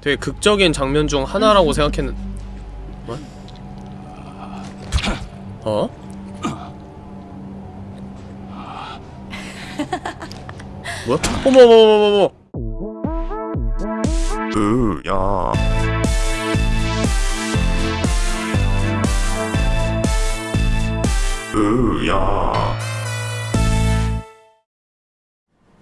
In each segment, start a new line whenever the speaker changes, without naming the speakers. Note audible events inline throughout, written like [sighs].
되게 극적인 장면 중 하나라고 생각했는 뭐? 어? 뭐야? 어머머머머머 으야 으야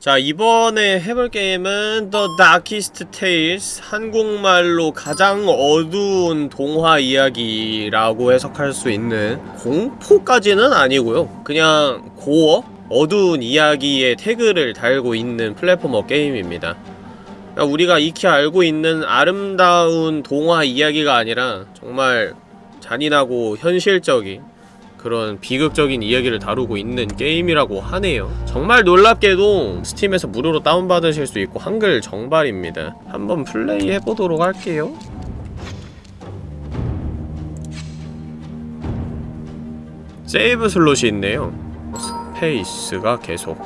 자 이번에 해볼 게임은 The Darkest Tales 한국말로 가장 어두운 동화 이야기라고 해석할 수 있는 공포까지는 아니고요 그냥 고어? 어두운 이야기의 태그를 달고 있는 platformer 게임입니다 우리가 익히 알고 있는 아름다운 동화 이야기가 아니라 정말 잔인하고 현실적인 그런 비극적인 이야기를 다루고 있는 게임이라고 하네요. 정말 놀랍게도 Steam에서 무료로 다운받으실 수 있고 한글 정발입니다. 한번 플레이 해보도록 할게요. 세이브 슬롯이 있네요. 스페이스가 계속.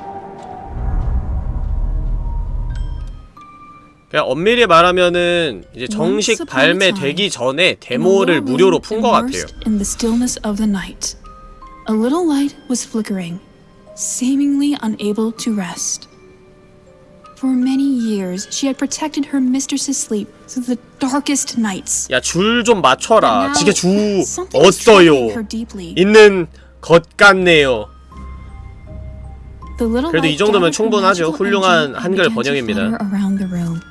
그냥 엄밀히 말하면은 이제 정식 발매되기 전에 데모를 무료로 푼 것 같아요
A little light was flickering, seemingly unable to rest. For many years, she had protected her mistress's sleep through the darkest nights.
야, 줄 좀 맞춰라.
Now,
지게 주
something was troubling her
어떠요?
deeply.
있는 것 같네요.
The little
그래도 이
light
정도면
gathered her
충분하죠.
magical
훌륭한
energy and
한글
began to
번역입니다.
flutter around the room.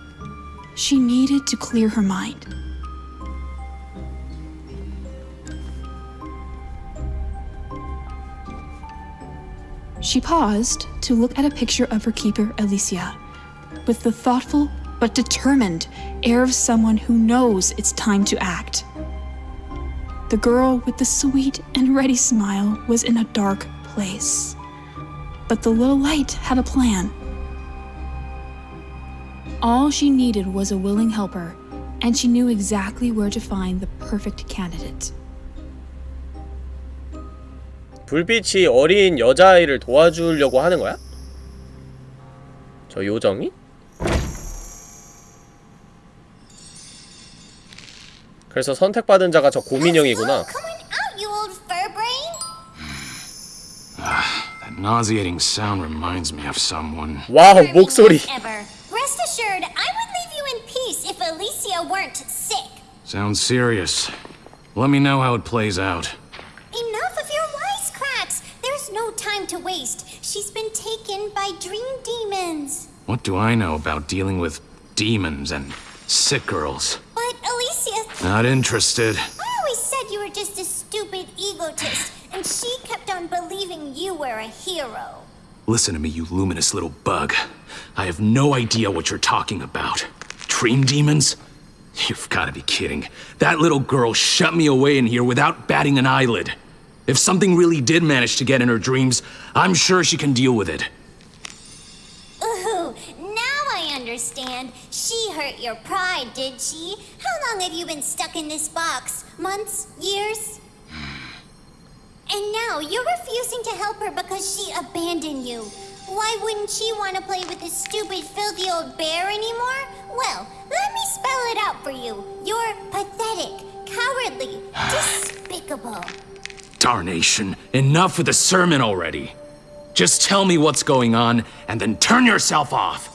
She needed to clear her mind. She paused to look at a picture of her keeper, Alicia, with the thoughtful but determined air of someone who knows it's time to act. The girl with the sweet and ready smile was in a dark place. But the little light had a plan. All she needed was a willing helper, and she knew exactly where to find the perfect candidate.
불빛이 어린 여자아이를 도와주려고 하는 거야? 저 요정이? 그래서 선택받은 자가 저 고민형이구나.
Nauseating sound reminds me of someone.
와우, 목소리.
Ever. Rest assured, I would leave you in peace if Alicia weren't sick.
Sounds serious. Let me know how it plays out.
To waste. She's been taken by dream demons.
What do I know about dealing with demons and sick girls?
But Alicia,
Not interested.
I always said you were just a stupid egotist, and she kept on believing you were a hero.
Listen to me, you luminous little bug. I have no idea what you're talking about. Dream demons? You've gotta be kidding. That little girl shut me away in here without batting an eyelid. If something really did manage to get in her dreams, I'm sure she can deal with it.
Ooh, now I understand. She hurt your pride, did she? How long have you been stuck in this box? Months? Years? [sighs] And now you're refusing to help her because she abandoned you. Why wouldn't she want to play with this stupid, filthy old bear anymore? Well, let me spell it out for you. You're pathetic, cowardly, [sighs] despicable.
Darnation, enough with the sermon already. Just tell me what's going on, and then turn yourself off.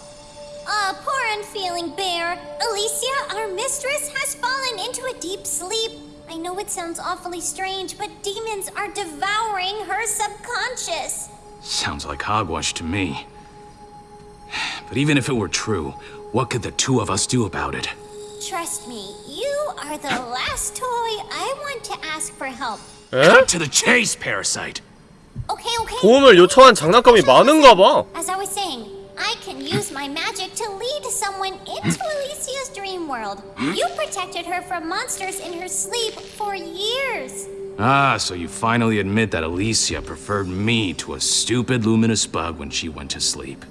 Ah, poor unfeeling bear. Alicia, our mistress, has fallen into a deep sleep. I know it sounds awfully strange, but demons are devouring her subconscious.
Sounds like hogwash to me. But even if it were true, what could the two of us do about it?
Trust me, you are the last toy I want to ask for help.
에?
Cut to the chase, parasite!
Okay, okay.
도움을 요청한 장난감이 많은가 봐.
As I was saying, I can use my magic to lead someone into Alicia's dream world. You protected her from monsters in her sleep for years.
Ah, so you finally admit that Alicia preferred me to a stupid luminous bug when she went to sleep.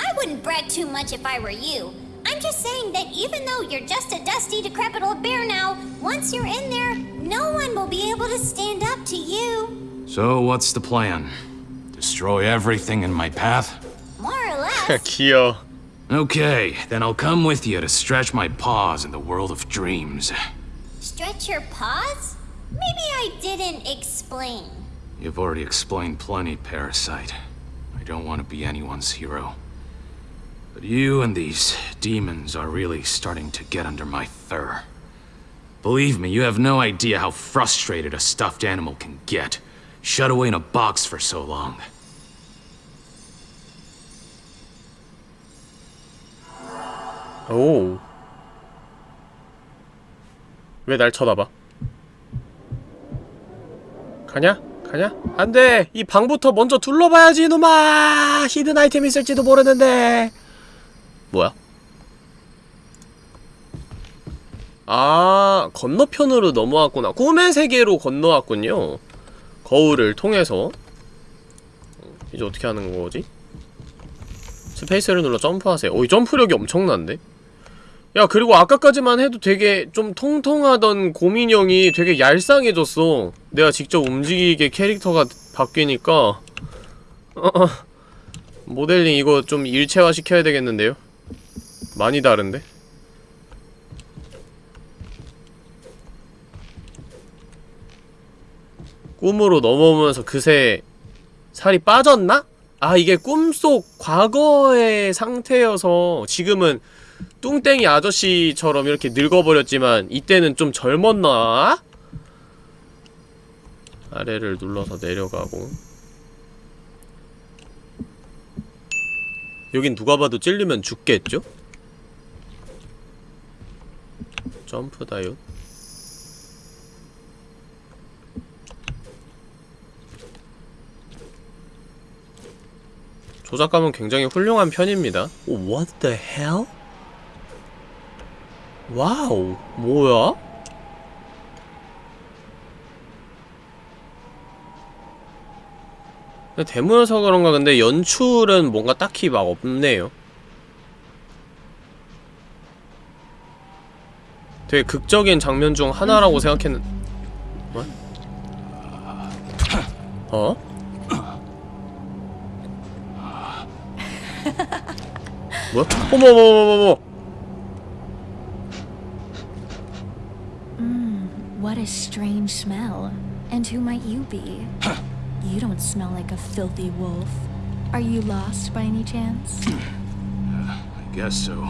I wouldn't brag too much if I were you. I'm just saying that even though you're just a dusty, decrepit old bear now, once you're in there, no one will be able to stand up to you.
So what's the plan? Destroy everything in my path?
More or less. [laughs]
Kyo.
Okay, then I'll come with you to stretch my paws in the world of dreams.
Stretch your paws? Maybe I didn't explain.
You've already explained plenty, Parasite. I don't want to be anyone's hero. But you and these demons are really starting to get under my fur. Believe me, you have no idea how frustrated a stuffed animal can get, shut away in a box for so long.
오. 왜 날 쳐다봐? 가냐? 가냐? 안 돼! 이 방부터 먼저 둘러봐야지, 이놈아! 히든 아이템 있을지도 모르는데! 뭐야? 아, 건너편으로 넘어왔구나. 꿈의 세계로 건너왔군요. 거울을 통해서. 이제 어떻게 하는 거지? 스페이스를 눌러 점프하세요. 오, 이 점프력이 엄청난데? 야, 그리고 아까까지만 해도 되게 좀 통통하던 곰인형이 되게 얄쌍해졌어. 내가 직접 움직이게 캐릭터가 바뀌니까. 어, 어. 모델링 이거 좀 일체화 시켜야 되겠는데요? 많이 다른데? 꿈으로 넘어오면서 그새 살이 빠졌나? 아 이게 꿈속 과거의 상태여서 지금은 뚱땡이 아저씨처럼 이렇게 늙어버렸지만 이때는 좀 젊었나? 아래를 눌러서 내려가고 여긴 누가 봐도 찔리면 죽겠죠? 점프 다이옷 조작감은 굉장히 훌륭한 편입니다. 오, what the hell? 와우, 뭐야? 데모여서 그런가 근데 연출은 뭔가 딱히 막 없네요. 되게 극적인 장면 중 하나라고 생각했는... 뭐? 어? 뭐야? 어머머머머머!
What a strange smell. And who might you be? you don't smell like a filthy wolf. Are you lost by any chance?
I guess so.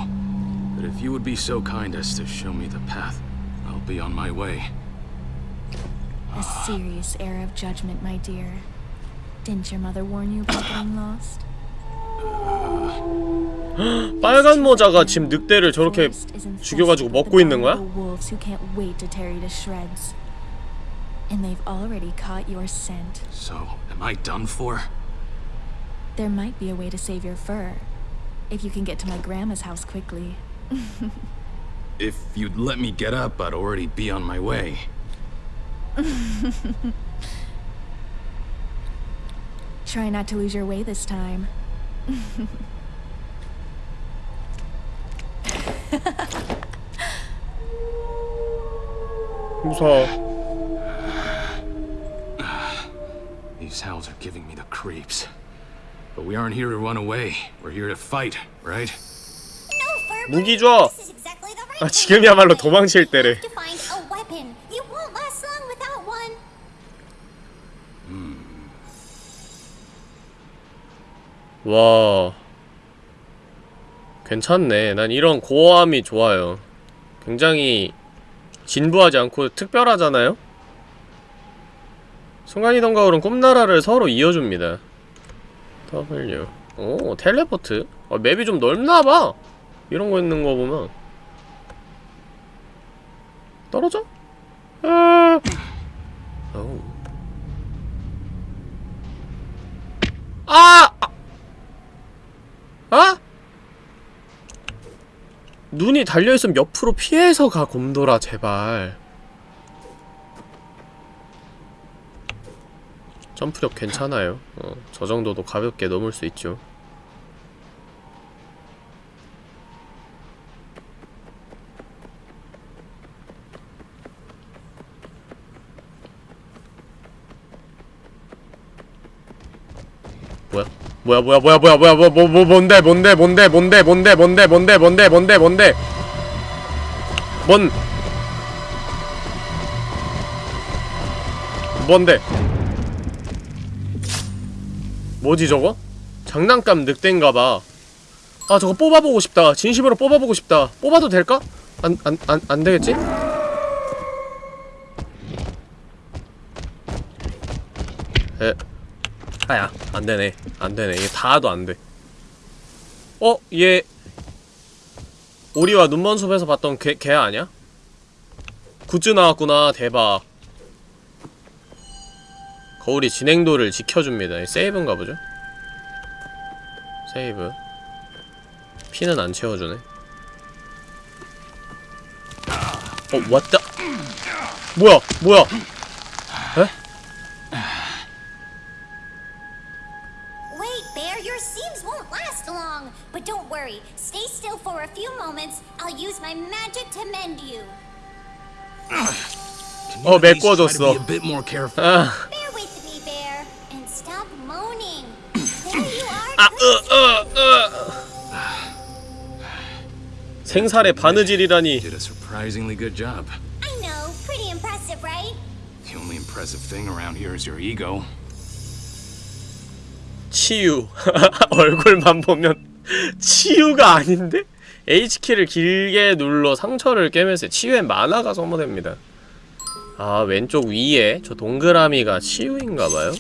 But if you would be so kind as to show me the path, I'll be on my way.
A serious air of judgment, my dear. Didn't your mother warn you about getting lost? [gasps]
빨간 모자가 지금 늑대를 저렇게
Forest is infested
죽여가지고
with
먹고 있는 거야?
abominable wolves who can't wait to tear you to shreds. And they've already caught your scent.
So, am I done for?
There might be a way to save your fur. If you can get to my grandma's house quickly. [laughs]
If you'd let me get up, I'd already be on my way. [laughs]
Try not to lose your way this time. [laughs]
무서워. [sighs]
These howls are giving me the creeps. But we aren't here to run away. We're here to fight, right?
무기 줘! 아, 지금이야말로. 도망칠 때래.
one.
와. 괜찮네. 난 이런 고어함이 좋아요. 굉장히 진부하지 않고 특별하잖아요? 순간이동 가울은 꿈나라를 서로 이어줍니다. W. 오, 텔레포트. 아, 맵이 좀 넓나봐. 이런 거 있는 거 보면. 떨어져? 아. 어우. 아! 아! 아? 눈이 달려있으면 옆으로 피해서 가 곰돌아 제발 점프력 괜찮아요 어, 저 정도도 가볍게 넘을 수 있죠 뭐야? 뭐야 뭐야 뭐야 뭐야 뭐야 뭐, 뭐, 뭐 뭔데 뭔데 뭔데 뭔데 뭔데 뭔데 뭔데 뭔데 뭔데 뭔데 뭔 뭔데 뭐지 저거? 장난감 늑대인가봐 아 저거 뽑아보고 싶다 진심으로 뽑아보고 싶다 뽑아도 될까? 안 안 안 안 되겠지? 에 아야 안되네 안되네 이게 닿아도 안돼 어? 얘 오리와 눈먼 숲에서 봤던 걔, 걔 아냐? 굿즈 나왔구나 대박 거울이 진행도를 지켜줍니다 이 세이브인가 보죠? 세이브 피는 안 채워주네 어 왔다 뭐야 뭐야 에?
There you are.
아. 으, 으, 으. 생살의 바느질이라니
Did a surprisingly good job.
I know, pretty impressive, right?
The only impressive thing around here is your ego.
치유 얼굴만 보면 치유가 아닌데? H키를 길게 눌러 상처를 깨면서 치유의 만화가 소모됩니다 아 왼쪽 위에 저 동그라미가 치유인가봐요?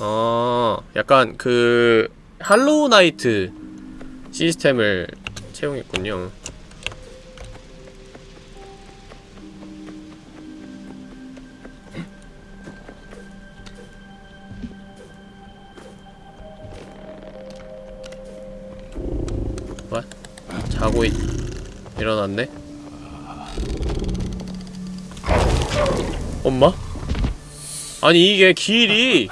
어 약간 그 할로우 나이트 시스템을 채용했군요 what? 자고 있... 일어났네? 엄마? 아니 이게 길이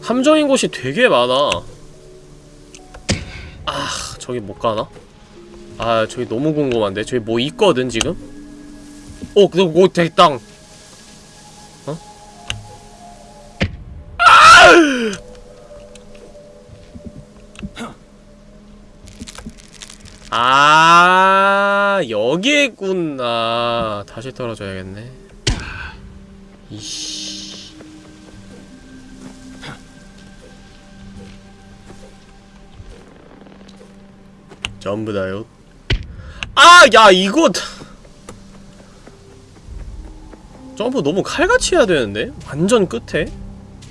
함정인 곳이 되게 많아 아 저기 못 가나? 아 저기 너무 궁금한데 저기 뭐 있거든 지금? 어 그거 뭐 됐당 어? 아 여기에 있구나. 다시 떨어져야겠네. 이씨. 전부 다요. 아 야 이거 점프 너무 칼같이 해야 되는데? 완전 끝에?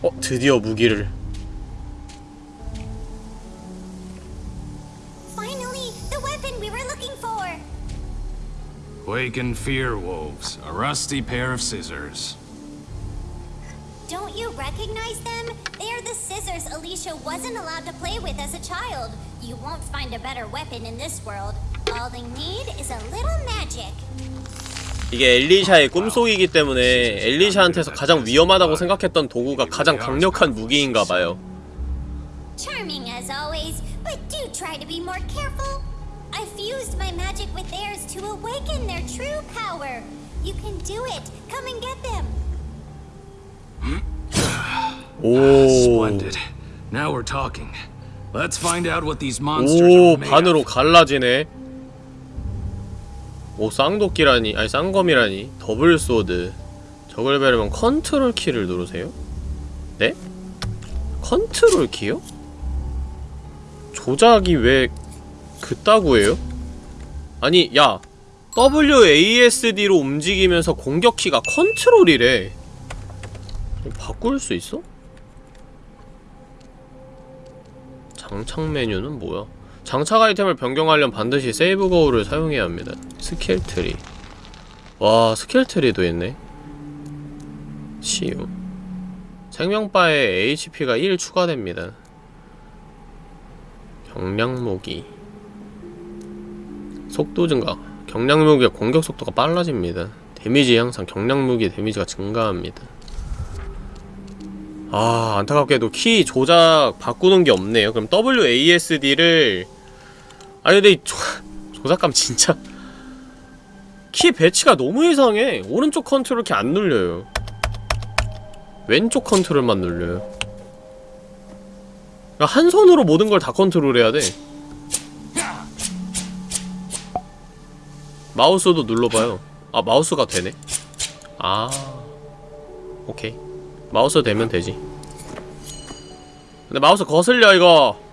어 드디어 무기를
Wake and fear, wolves. A rusty pair of scissors.
Don't you recognize them? They are the scissors Alicia wasn't allowed to play with as a child. You won't find a better weapon in this world. All they need is a little magic.
이게 엘리샤의 꿈속이기 때문에 엘리샤한테서 가장 위험하다고 생각했던 도구가 가장 강력한 무기인가봐요
Charming as always, but do try to be more careful. I fused my magic with theirs to awaken their true power. You can do it. Come and get them.
오
Splendid. Now we're talking. Let's find out what these monsters
오
are made
반으로. 갈라지네 오 쌍도끼라니 아니 쌍검이라니 더블 소드 적을 배려면 컨트롤 키를 누르세요? 네? 컨트롤 키요? 조작이 왜 그따구예요? 아니 야 WASD로 움직이면서 공격키가 컨트롤이래 바꿀 수 있어? 장착 메뉴는 뭐야? 장착 아이템을 변경하려면 반드시 세이브 거울을 사용해야 합니다. 스킬 트리. 와, 스킬 트리도 있네. 치유. 생명바에 HP가 1 추가됩니다. 경량무기. 속도 증가. 경량무기의 공격 속도가 빨라집니다. 데미지 향상. 경량무기 데미지가 증가합니다. 아 안타깝게도 키 조작 바꾸는 게 없네요 그럼 WASD를 아니 근데 이 조, 조작감 진짜 키 배치가 너무 이상해 오른쪽 컨트롤 키 안 눌려요 왼쪽 컨트롤만 눌려요 한 손으로 모든 걸 다 컨트롤해야 돼 마우스도 눌러봐요 아 마우스가 되네 아 오케이 마우스 되면 되지 근데 마우스 거슬려 이거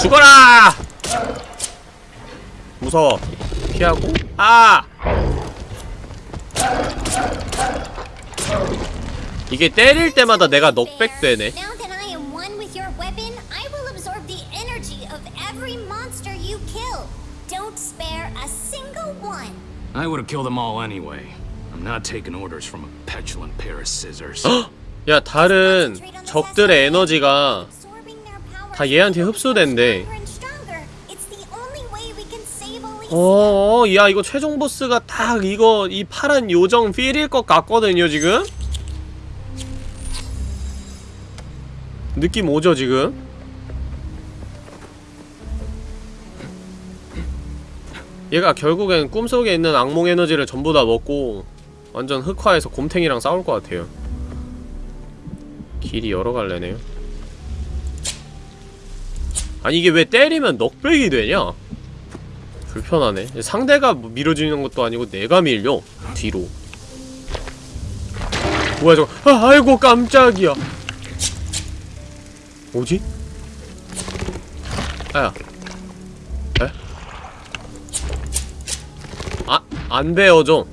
죽어라! 무서워. 피하고. 아! 이게 때릴 때마다 내가 넉백 되네.
I
would have killed them all anyway. I'm not taking orders from a petulant pair of scissors.
야, 다른 적들의 에너지가 다 얘한테 흡수된대. 어, 어, 야, 이거 최종 보스가 딱 이거, 이 파란 요정 필일 것 같거든요, 지금? 느낌 오죠, 지금? 얘가 결국엔 꿈속에 있는 악몽 에너지를 전부 다 먹고 완전 흑화해서 곰탱이랑 싸울 것 같아요. 길이 여러 갈래네요. 아니 이게 왜 때리면 넉백이 되냐? 불편하네. 상대가 뭐 밀어주는 것도 아니고 내가 밀려 뒤로. 뭐야 저거? 아, 아이고 깜짝이야. 뭐지? 아야. 에? 아, 안 베어져.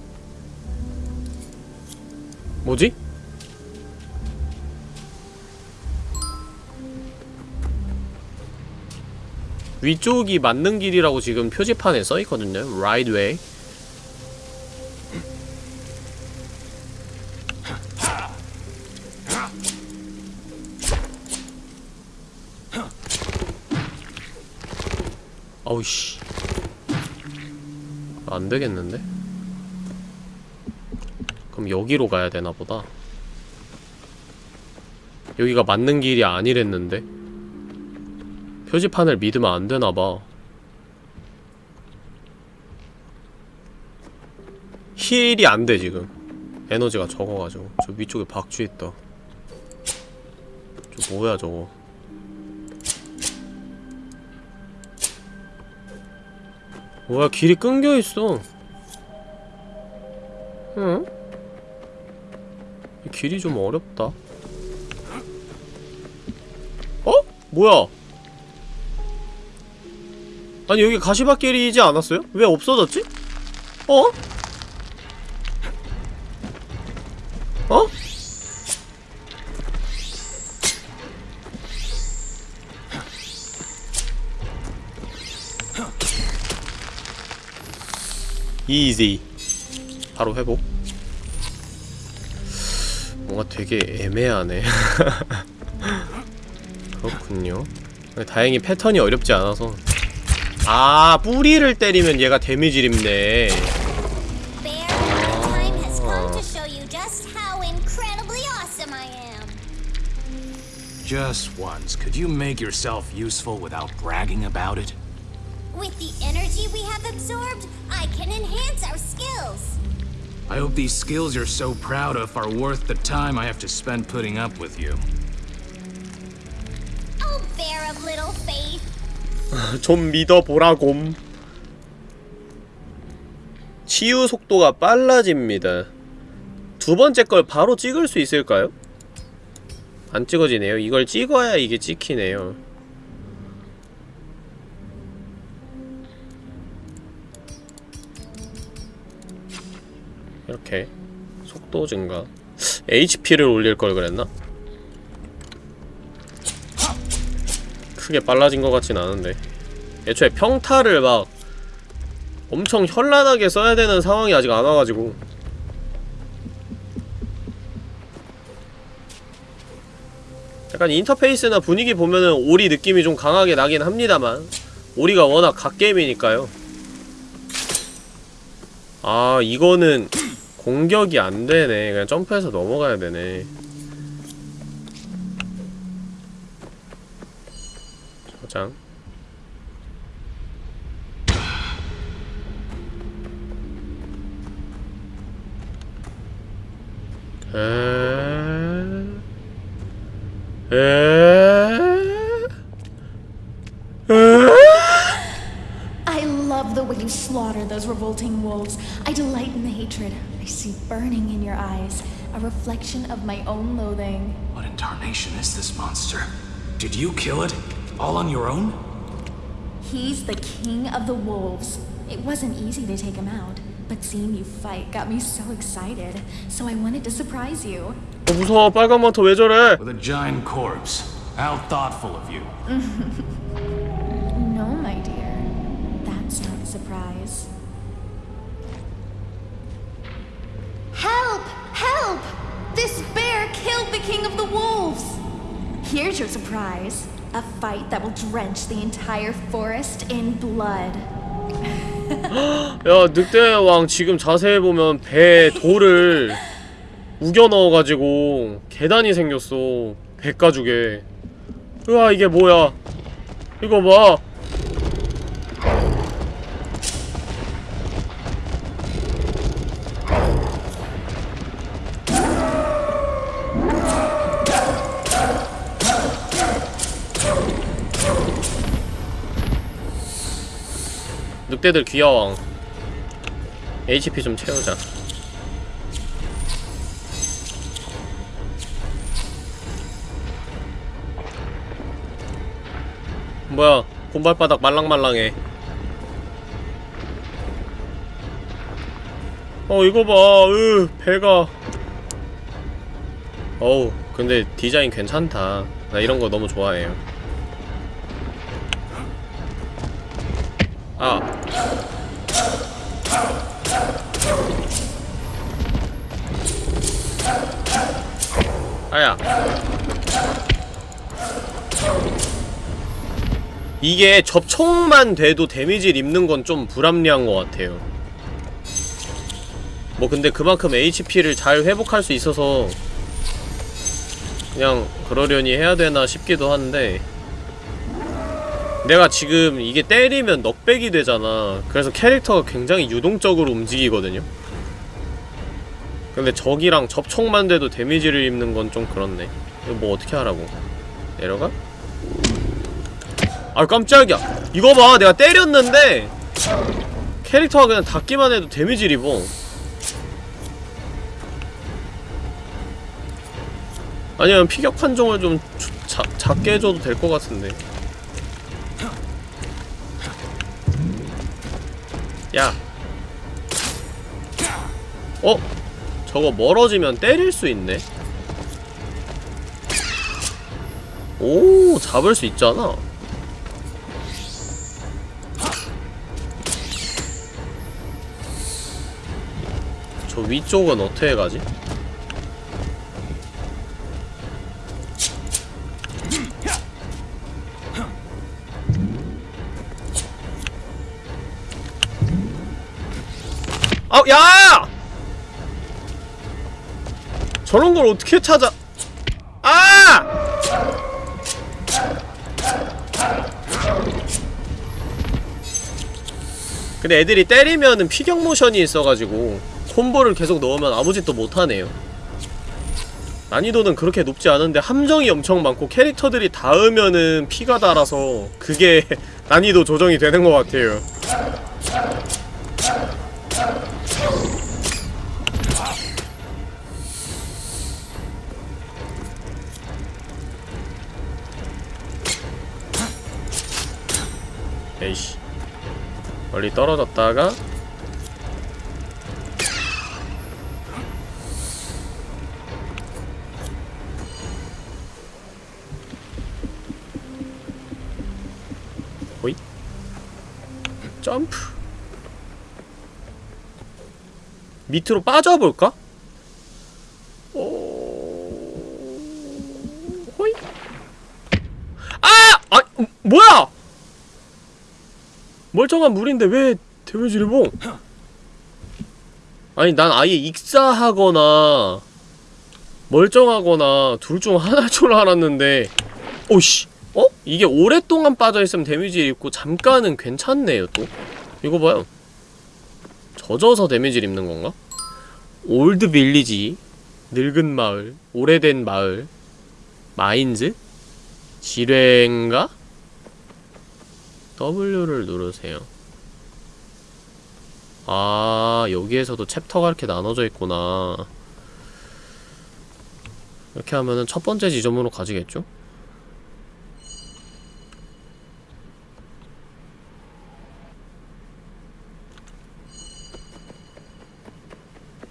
뭐지? 위쪽이 맞는 길이라고 지금 표지판에 써있거든요. Right way. 아우 씨. 안 되겠는데? 그럼 여기로 가야 되나 보다. 여기가 맞는 길이 아니랬는데. 표지판을 믿으면 안 되나 봐. 힐이 안돼 지금. 에너지가 적어가지고. 저 위쪽에 박쥐 있다. 저 뭐야 저거. 뭐야 길이 끊겨 있어. 응? 이 길이 좀 어렵다. 어? 뭐야? 아니 여기 가시밭길이지 않았어요? 왜 없어졌지? 어? 어? 이지 바로 회복 뭔가 되게 애매하네 그렇군요 다행히 패턴이 어렵지 않아서 아 뿌리를 때리면 얘가 데미지를 입네.
Just
once, could you make yourself useful without bragging about it?
With the energy we have absorbed, I can enhance our skills.
I hope these skills you're so proud of are worth the time I have to spend putting up with you.
Oh, bear of little faith.
좀 믿어보라곰 치유 속도가 빨라집니다 두 번째 걸 바로 찍을 수 있을까요? 안 찍어지네요 이걸 찍어야 이게 찍히네요 이렇게 속도 증가. HP를 올릴 걸 그랬나? 크게 빨라진 것 같진 않은데. 애초에 평타를 막 엄청 현란하게 써야 되는 상황이 아직 안 와가지고. 약간 인터페이스나 분위기 보면은 오리 느낌이 좀 강하게 나긴 합니다만 오리가 워낙 갓게임이니까요. 아 이거는 공격이 안 되네. 그냥 점프해서 넘어가야 되네. 저장. 에. 에.
I love the way you slaughter those revolting wolves. I delight in the hatred. I see burning in your eyes, a reflection of my own loathing.
What in tarnation is this monster? Did you kill it? All on your own?
He's the king of the wolves. It wasn't easy to take him out, but seeing you fight got me so excited, so I wanted to surprise you.
어, 무서워 빨간 망토 왜 저래
With a giant corpse. How thoughtful of you. [laughs]
king of the wolves! Here's your surprise a fight that will drench the entire forest in blood.
야 늑대왕 지금 자세히 보면 배에 돌을 우겨 넣어가지고 계단이 생겼어 배 가죽에 으아 이게 뭐야 이거 봐 늑대들 귀여워. HP 좀 채우자. 뭐야 곰발바닥 말랑말랑해. 어 이거 봐, 으 배가. 어우 근데 디자인 괜찮다. 나 이런 거 너무 좋아해요. 아 아야. 이게 접촉만 돼도 데미지를 입는 건 좀 불합리한 것 같아요. 뭐 근데 그만큼 HP를 잘 회복할 수 있어서 그냥 그러려니 해야 되나 싶기도 한데 내가 지금 이게 때리면 넉백이 되잖아. 그래서 캐릭터가 굉장히 유동적으로 움직이거든요 근데 적이랑 접촉만 돼도 데미지를 입는 건 좀 그렇네. 이거 뭐 어떻게 하라고? 내려가? 아 깜짝이야. 이거 봐. 내가 때렸는데 캐릭터가 그냥 닿기만 해도 데미지를 입어. 아니면 피격 판정을 좀 주- 자, 작게 해줘도 될 것 같은데. 야. 어? 저거 멀어지면 때릴 수 있네 오 잡을 수 있잖아 저 위쪽은 어떻게 가지? 아, 야! 저런 걸 어떻게 찾아? 아! 근데 애들이 때리면은 피격 모션이 있어가지고 콤보를 계속 넣으면 아무 짓도 못하네요. 난이도는 그렇게 높지 않은데 함정이 엄청 많고 캐릭터들이 닿으면은 피가 달아서 그게 [laughs] 난이도 조정이 되는 것 같아요. 에이씨 멀리 떨어졌다가 호잇 점프 밑으로 빠져볼까? 오... 호잇 아! 아! 뭐야! 멀쩡한 물인데 왜 데미지를 봉? 아니 난 아예 익사하거나 멀쩡하거나 둘 중 하나일 줄 알았는데 오씨 어? 이게 오랫동안 빠져있으면 데미지 입고 잠깐은 괜찮네요 또 이거 봐요 젖어서 데미지를 입는 건가? Old Village 늙은 마을 오래된 마을 Mines? 지뢰인가? W를 누르세요 아 여기에서도 챕터가 이렇게 나눠져 있구나 이렇게 하면은 첫 번째 지점으로 가지겠죠?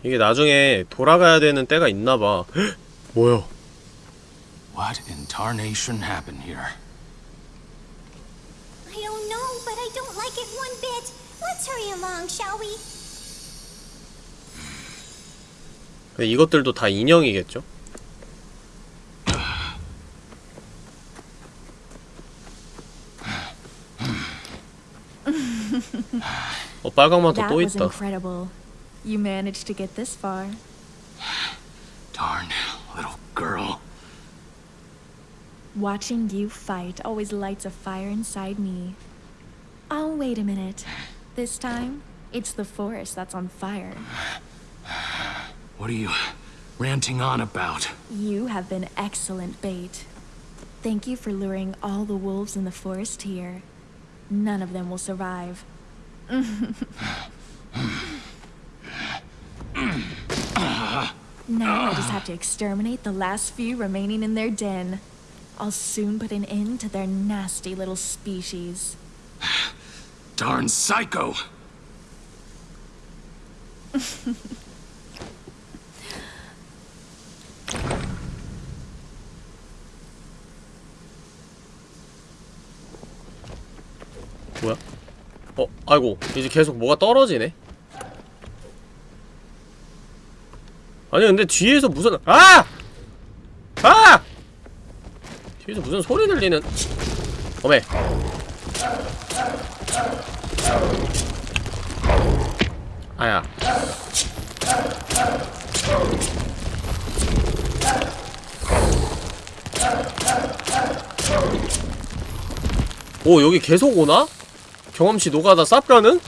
이게 나중에 돌아가야 되는 때가 있나봐 [gasps] 뭐야
What in tarnation happened here?
like it one bit. Let's hurry along, shall we?
근데 이것들도 다 인형이겠죠? 어 빨강만토
That
또
was
있다
incredible. You managed to get this far.
Darn little girl.
Watching you fight always lights a fire inside me. Oh, wait a minute. This time, it's the forest that's on fire.
What are you ranting on about?
You have been excellent bait. Thank you for luring all the wolves in the forest here. None of them will survive. now I just have to exterminate the last few remaining in their den. I'll soon put an end to their nasty little species.
Darn psycho! [laughs]
뭐야? 어 아이고 이제 계속 뭐가 떨어지네 아니 근데 뒤에서 무슨 아! 아! 뒤에서 무슨 소리 들리는 어메 아야 오 여기 계속 오나? 경험치 노가다 쌉가는?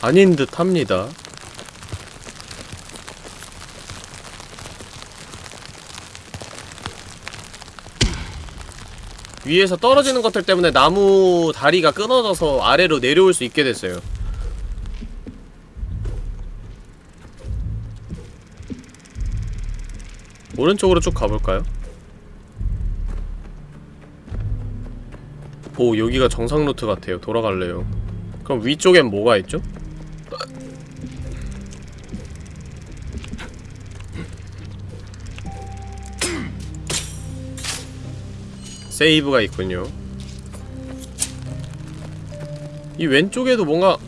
아닌 듯 합니다 위에서 떨어지는 것들 때문에 나무 다리가 끊어져서 아래로 내려올 수 있게 됐어요 오른쪽으로 쭉 가볼까요? 오 여기가 정상 루트 같아요 돌아갈래요 그럼 위쪽엔 뭐가 있죠? 세이브가 있군요 이 왼쪽에도 뭔가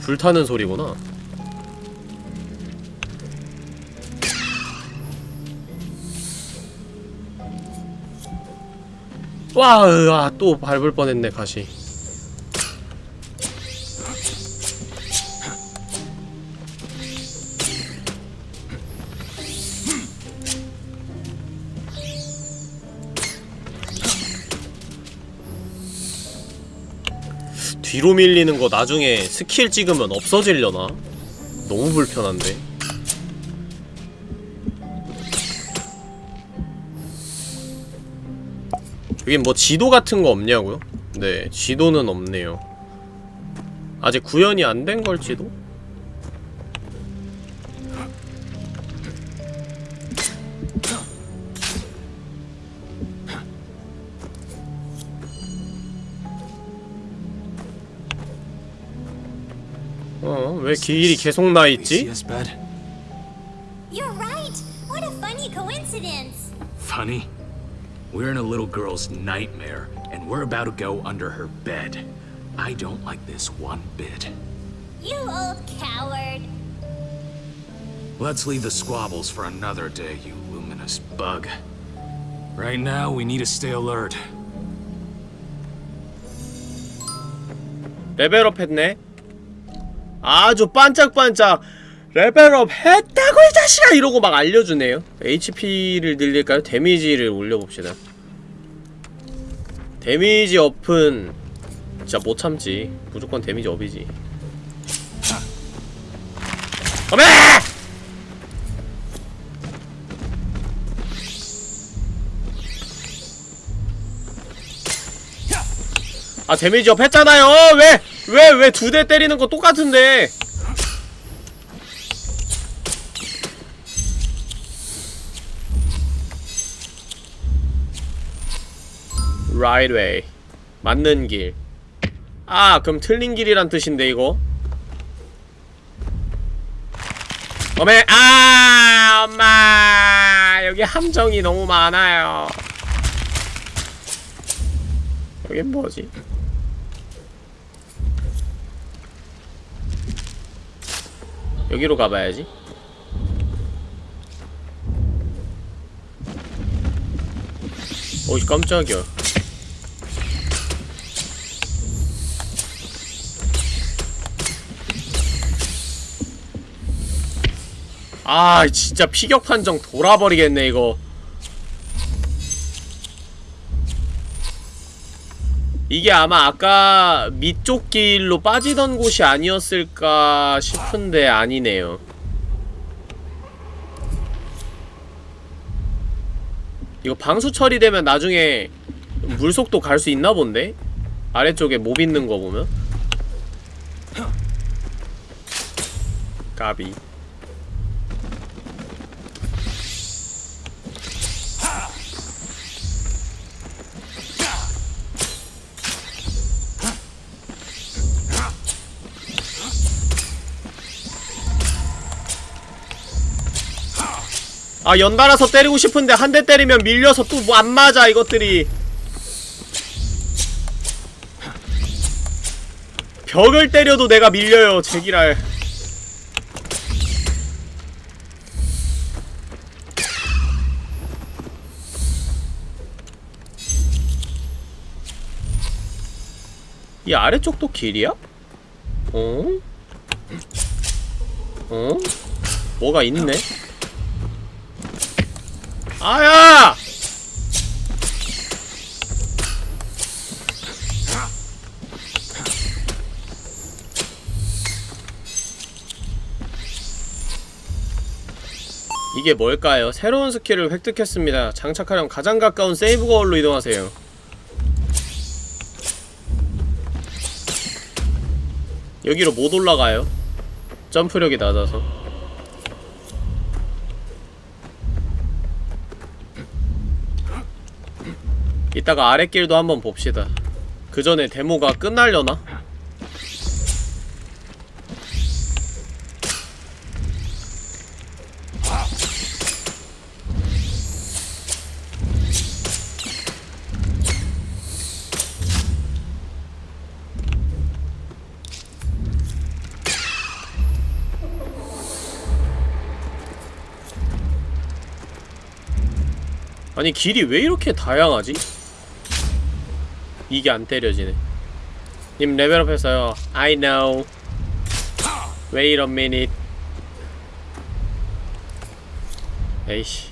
불타는 소리구나 와, 으아, 또 밟을 뻔했네, 가시. 뒤로 밀리는 거 나중에 스킬 찍으면 없어지려나? 너무 불편한데? 여긴 뭐 지도 같은 거 없냐고요? 네, 지도는 없네요. 아직 구현이 안 된 걸지도? 왜 길이 계속 나
See
있지?
us, bed?
You're right. What a funny coincidence.
Funny. We're in a little girl's nightmare, and we're about to go under her bed. I don't like this one bit.
You old coward.
Let's leave the squabbles for another day, you luminous bug. Right now, we need to stay alert.
레벨업 했네? 아주 반짝반짝 레벨업 했다고 이 자식아! 이러고 막 알려주네요 HP를 늘릴까요? 데미지를 올려봅시다 데미지 업은 진짜 못 참지 무조건 데미지 업이지 어메! 아 데미지 업 했잖아요 왜 왜 왜 두 대 때리는 거 똑같은데 right way 맞는 길 아, 그럼 틀린 길이란 뜻인데, 이거? 어메, 아, 엄마! 여기 함정이 너무 많아요. 여긴 뭐지? 여기로 가봐야지. 오이, 깜짝이야. 아 진짜 피격 판정 돌아버리겠네 이거 이게 아마 아까 밑쪽 길로 빠지던 곳이 아니었을까 싶은데 아니네요. 이거 방수 처리되면 나중에 물속도 갈 수 있나 본데? 아래쪽에 몹 있는 거 보면? 까비 아 연달아서 때리고 싶은데 한 대 때리면 밀려서 또 뭐 안 맞아 이것들이 벽을 때려도 내가 밀려요 제기랄 이 아래쪽도 길이야? 어? 어? 뭐가 있네? 아야! 이게 뭘까요? 새로운 스킬을 획득했습니다. 장착하려면 가장 가까운 세이브 거울로 이동하세요. 여기로 못 올라가요. 점프력이 낮아서. 이따가 아랫길도 한번 봅시다. 그 전에 데모가 끝날려나? 아니 길이 왜 이렇게 다양하지? 이게 안 때려지네. 님 레벨업 했어요. I know. Wait a minute. 에이씨.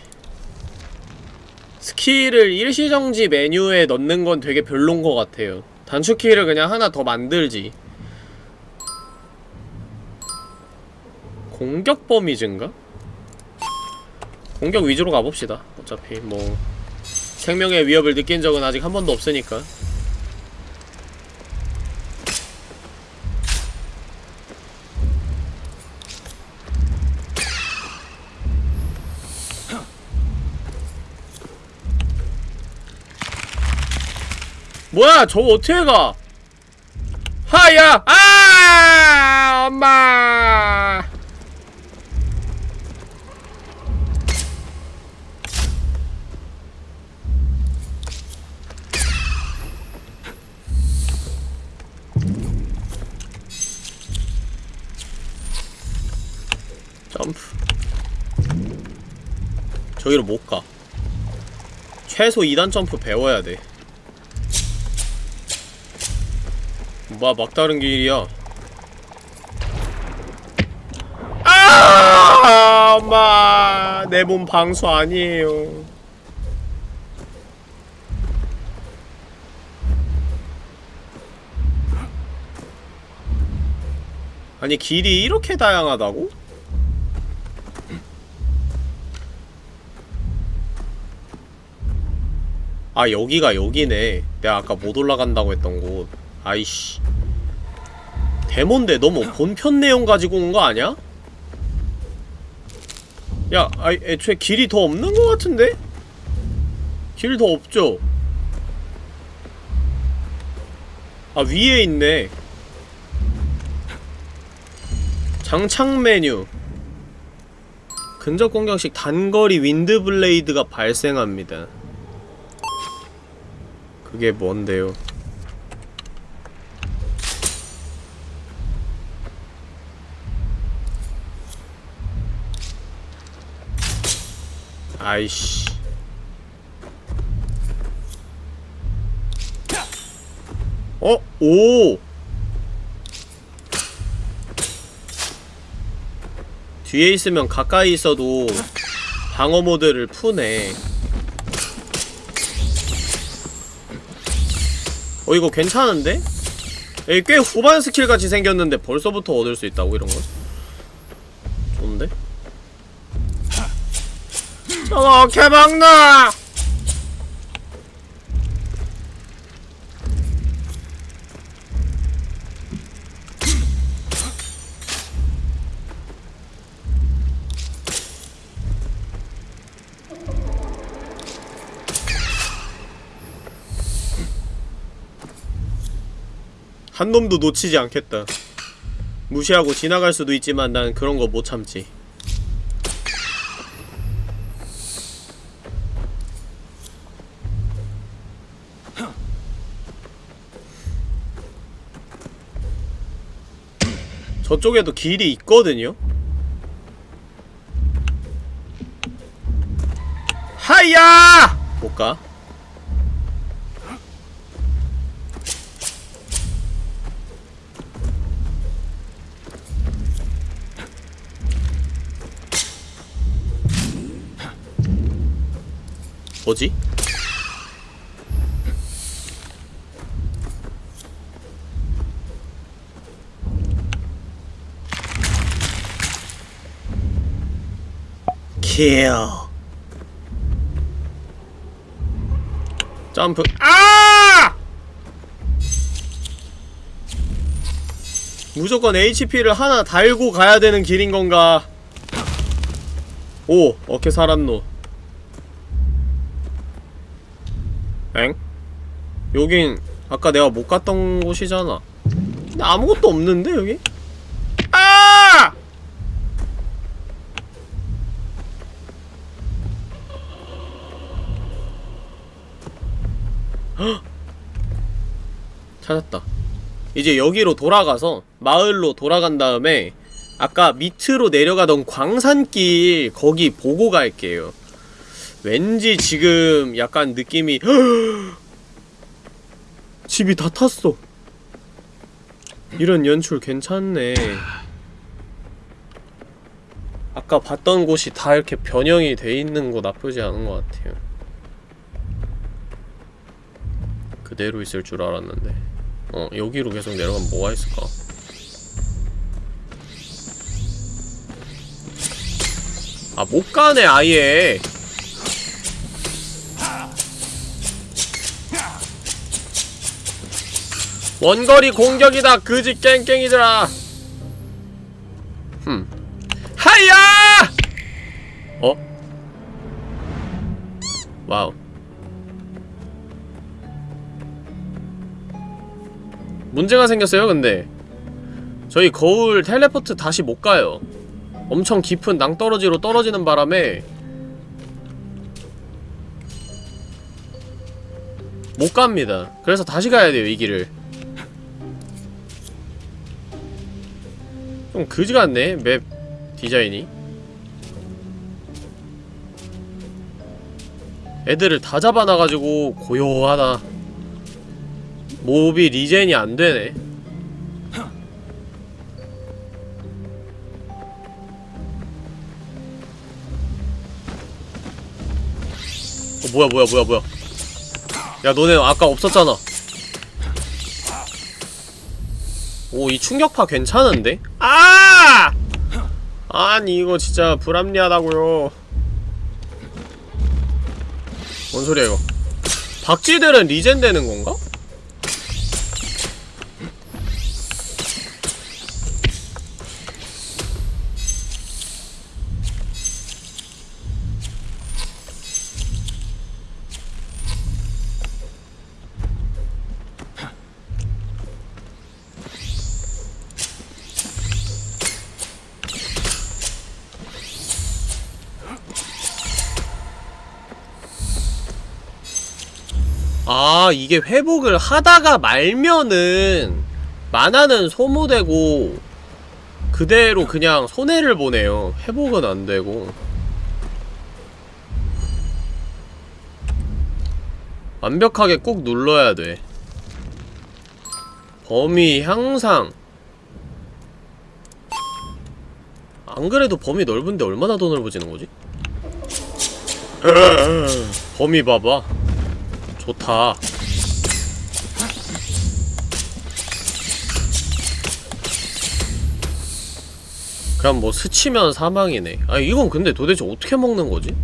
스킬을 일시정지 메뉴에 넣는 건 되게 별론 것 같아요. 단축키를 그냥 하나 더 만들지. 공격 범위 증가? 공격 위주로 가봅시다. 어차피 뭐 생명의 위협을 느낀 적은 아직 한 번도 없으니까 뭐야 저거 어떻게 가? 하야! 아! 엄마! 점프. 저기로 못가. 최소 2단 점프 배워야 돼 뭐 막다른 길이야. 아 엄마. 내 몸 방수 아니에요. 아니 길이 이렇게 다양하다고? 아 여기가 여기네. 내가 아까 못 올라간다고 했던 곳. 아이씨 데몬데 너무 본편 내용 가지고 온 거 아니야? 야, 아, 애초에 길이 더 없는 것 같은데? 길 더 없죠? 아, 위에 있네. 장착 메뉴. 근접 공격 시 단거리 윈드 블레이드가 발생합니다. 그게 뭔데요? 아이씨. 어? 오! 뒤에 있으면 가까이 있어도 방어 모드를 푸네. 어, 이거 괜찮은데? 여기 꽤 후반 스킬 같이 생겼는데 벌써부터 얻을 수 있다고 이런 거? 좋은데? 저거 개막나! 한 놈도 놓치지 않겠다. 무시하고 지나갈 수도 있지만 난 그런 거 못 참지. 저쪽에도 길이 있거든요? 하야! 못 가. 뭐지? 킬 점프 아! 무조건 HP를 하나 달고 가야 되는 길인 건가? 오, 어케 살았노. 엥? 여긴 아까 내가 못 갔던 곳이잖아. 근데 아무것도 없는데 여기? 찾았다. 이제 여기로 돌아가서 마을로 돌아간 다음에 아까 밑으로 내려가던 광산길 거기 보고 갈게요. 왠지 지금 약간 느낌이 [gasps] 집이 다 탔어. 이런 연출 괜찮네. 아까 봤던 곳이 다 이렇게 변형이 돼 있는 거 나쁘지 않은 것 같아요. 그대로 있을 줄 알았는데. 어, 여기로 계속 내려가면 뭐가 있을까? 아, 못 가네, 아예. 원거리 공격이다, 그지 깽깽이들아. 흠. 하야! 어? 와우. 문제가 생겼어요, 근데. 저희 거울 텔레포트 다시 못 가요. 엄청 깊은 낭떠러지로 떨어지는 바람에 못 갑니다. 그래서 다시 가야 돼요, 이 길을. 좀 그지 같네, 맵 디자인이. 애들을 다 잡아놔가지고 고요하다. 몹이 리젠이 안 되네. 어, 뭐야, 뭐야, 뭐야, 뭐야. 야, 너네 아까 없었잖아. 오, 이 충격파 괜찮은데? 아! 아니, 이거 진짜 불합리하다고요. 뭔 소리야, 이거. 박쥐들은 리젠 되는 건가? 아 이게 회복을 하다가 말면은 만화는 소모되고 그대로 그냥 손해를 보네요. 회복은 안되고. 완벽하게 꾹 눌러야 돼. 범위 향상. 안 그래도 범위 넓은데 얼마나 더 넓어지는 거지? [laughs] 범위 봐봐 좋다. 그냥 뭐 스치면 사망이네. 아 이건 근데 도대체 어떻게 먹는 거지?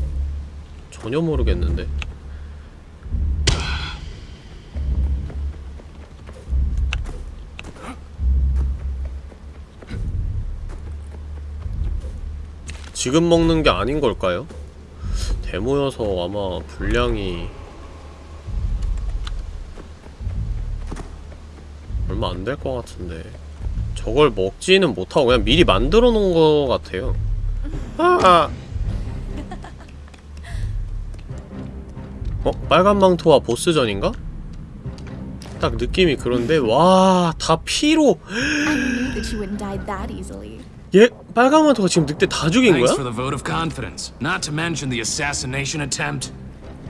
전혀 모르겠는데. 지금 먹는 게 아닌 걸까요? 데모여서 아마 분량이 얼마 안 될 것 같은데 저걸 먹지는 못하고 그냥 미리 만들어 놓은 것 같아요 아! 어? 빨간 망토와 보스전인가? 딱 느낌이 그런데 와 다 피로. 얘 빨간 망토가 지금 늑대 다 죽인 거야?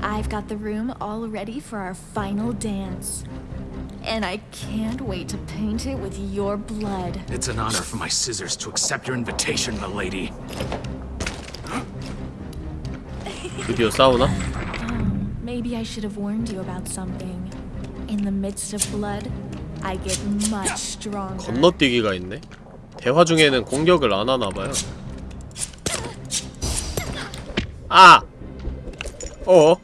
I've got the room all ready for our final dance. And I can't wait to paint it with your blood.
It's an honor for my scissors to accept your invitation, milady.
드디어 싸우나?
Maybe I should have warned you about something. In the midst of blood, I get much stronger.
건너뛰기가 있네 대화 중에는 공격을 안 하나봐요 아! 어? 어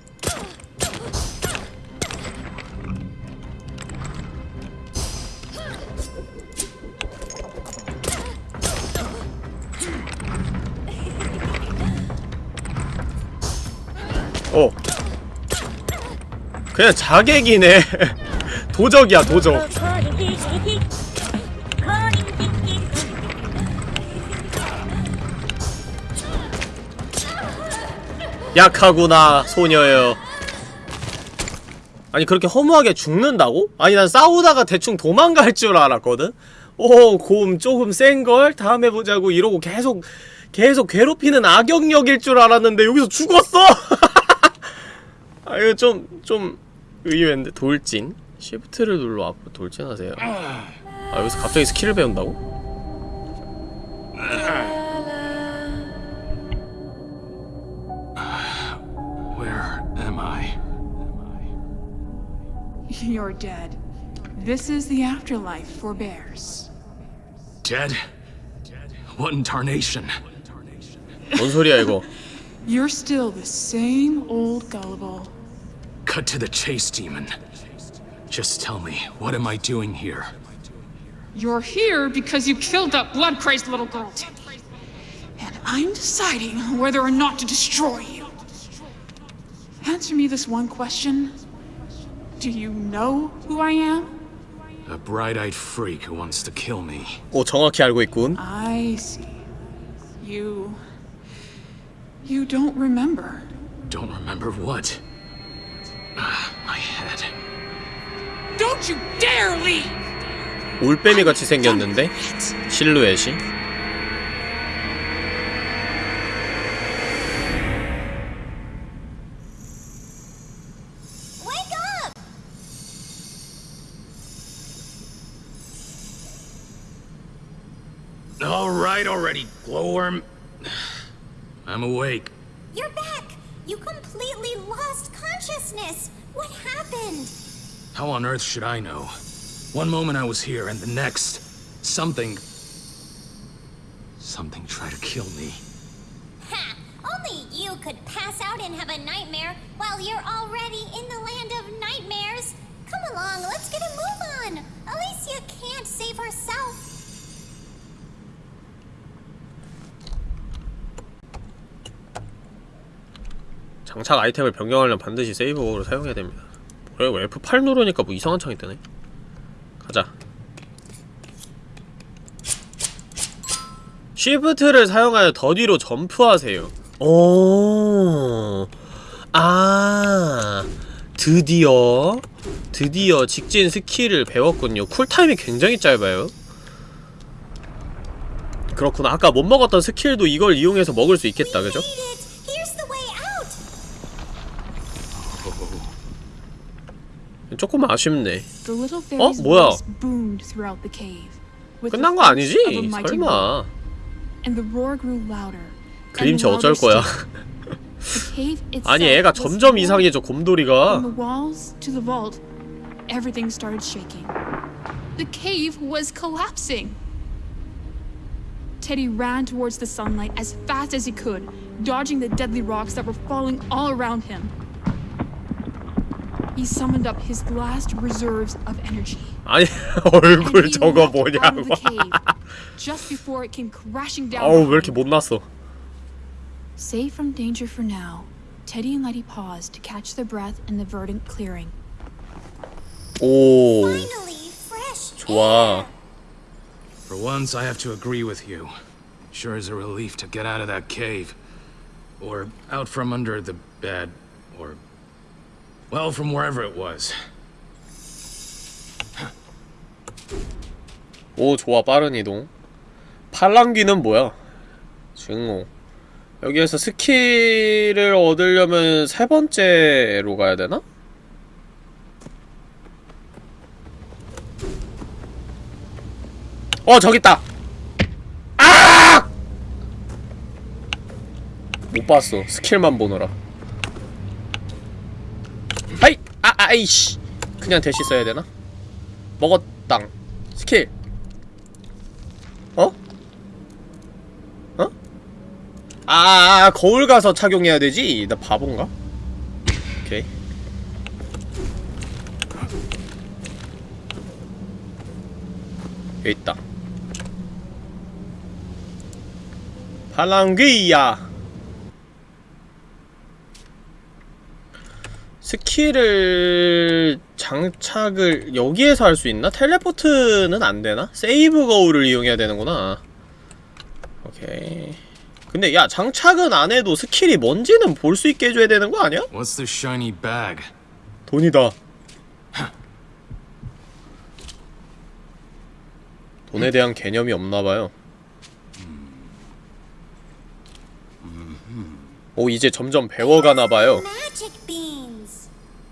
그냥 자객이네 [laughs] 도적이야 도적 약하구나 소녀여 아니 그렇게 허무하게 죽는다고? 아니 난 싸우다가 대충 도망갈 줄 알았거든? 오, 곰 조금 센걸? 다음에 보자고 이러고 계속 계속 괴롭히는 악역력일 줄 알았는데 여기서 죽었어! [laughs] 아 이거 좀, 좀 의외인데 돌진? 시프트를 눌러 앞으로 돌진하세요 아 여기서 갑자기 스킬을 배운다고?
Where am I?
You're dead. This is the afterlife for bears.
Dead? What in tarnation?
뭔 소리야 이거
You're still the same old gullible.
Cut to the chase, demon. Just tell me, what am I doing here?
You're here because you killed that blood crazed little girl, Timmy. And I'm deciding whether or not to destroy you. Answer me this one question Do you know who I am?
A bright-eyed freak who wants to kill me.
오 정확히 알고 있군
I see. You. You don't remember.
Don't remember what? Ah, my head.
Don't you dare leave!
올빼미 같이 생겼는데 실루엣이
Wake up!
All right already, glowworm. [sighs] I'm awake.
You're back! You completely lost consciousness! What happened?
How on earth should I know? One moment I was here, and the next, something. Something tried to kill me.
Ha! Only you could pass out and have a nightmare while you're already in the land of nightmares! Come along, let's get a move on. Alicia can't save herself.
장착 아이템을 변경하려면 반드시 세이브로 사용해야 됩니다. 뭐야 이거 F8 누르니까 뭐 이상한 창이 뜨네. 가자. 쉬프트를 사용하여 더 뒤로 점프하세요. 오, 아, 드디어, 드디어 직진 스킬을 배웠군요. 쿨타임이 굉장히 짧아요. 그렇구나. 아까 못 먹었던 스킬도 이걸 이용해서 먹을 수 있겠다, 그죠? 조금 아쉽네.
Fairy's
뭐야? 끝난 거 아니지? 설마. 그림체
and
어쩔 거야. 아니 애가 점점 이상해져 곰돌이가
everything started shaking. The cave was collapsing. Teddy ran towards the sunlight as fast as he could, dodging the deadly rocks that were falling all around him. He summoned up his last reserves of energy.
아니 [laughs]
and
얼굴
he
저거
leapt out
뭐냐고
of the cave, just before it came crashing down.
아우 왜
behind
이렇게 못났어
Safe from danger for now, Teddy and Letty paused to catch their breath in the verdant clearing.
오
Finally, fresh
좋아
air.
For once, I have to agree with you. Sure is a relief to get out of that cave. Or out from under the bed. Or. Well, from wherever it was.
오 좋아 빠른 이동 팔랑귀는 뭐야 증오 여기에서 스킬을 얻으려면 세 번째로 가야 되나? 어 저기 있다 아! 못 봤어 스킬만 보느라 아이 아 아이씨 그냥 대시 써야 되나? 먹었당 스킬 어? 어? 아, 거울 가서 착용해야 되지? 나 바본가? 오케이. 여기 있다. 팔랑귀야. 스킬을 장착을 여기에서 할 수 있나? 텔레포트는 안 되나? 세이브 거울을 이용해야 되는구나. 오케이. 근데 야 장착은 안 해도 스킬이 뭔지는 볼 수 있게 해줘야 되는 거 아니야?
What's this shiny bag?
돈이다. 돈에 대한 개념이 없나봐요. 오 이제 점점 배워가나봐요.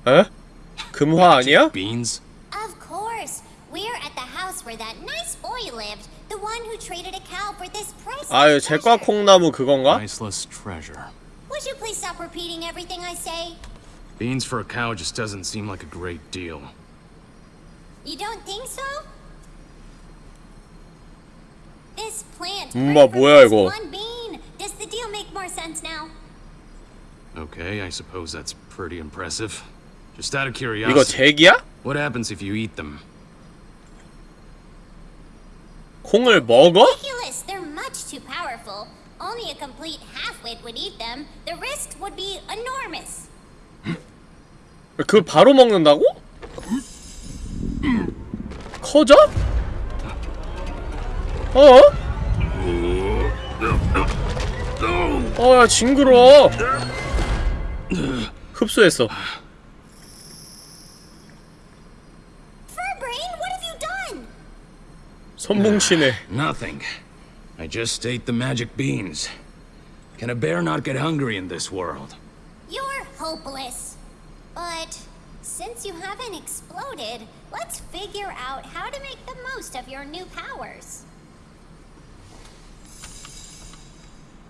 Magic beans.
에? 금화 아니야?
Beans?
Of course. We're at the house where that nice boy lived. The one who traded a cow for this priceless
아유
treasure.
제과 콩나무 그건가?
Priceless treasure.
Would you please stop repeating everything I say?
Beans for a cow just doesn't seem like a great deal.
You don't think so? This plant
엄마,
grew from
뭐야,
just
이거?
one bean. Does the deal make more sense now?
Okay, I suppose that's pretty impressive. Just out of
이거
curiosity,
잭이야?
what happens if you eat them?
콩을 먹어?
Ridiculous! They're much too powerful. Only a complete half-wit would eat them. The risk would be enormous.
그걸 바로 먹는다고? 커져? 어? 어, 야, 징그러워. 흡수했어.
Furbrain, what have you done?
손뭉치네.
Nothing. I just ate the magic beans. Can a bear not get hungry in this world?
You're hopeless. But since you haven't exploded, let's figure out how to make the most of your new powers.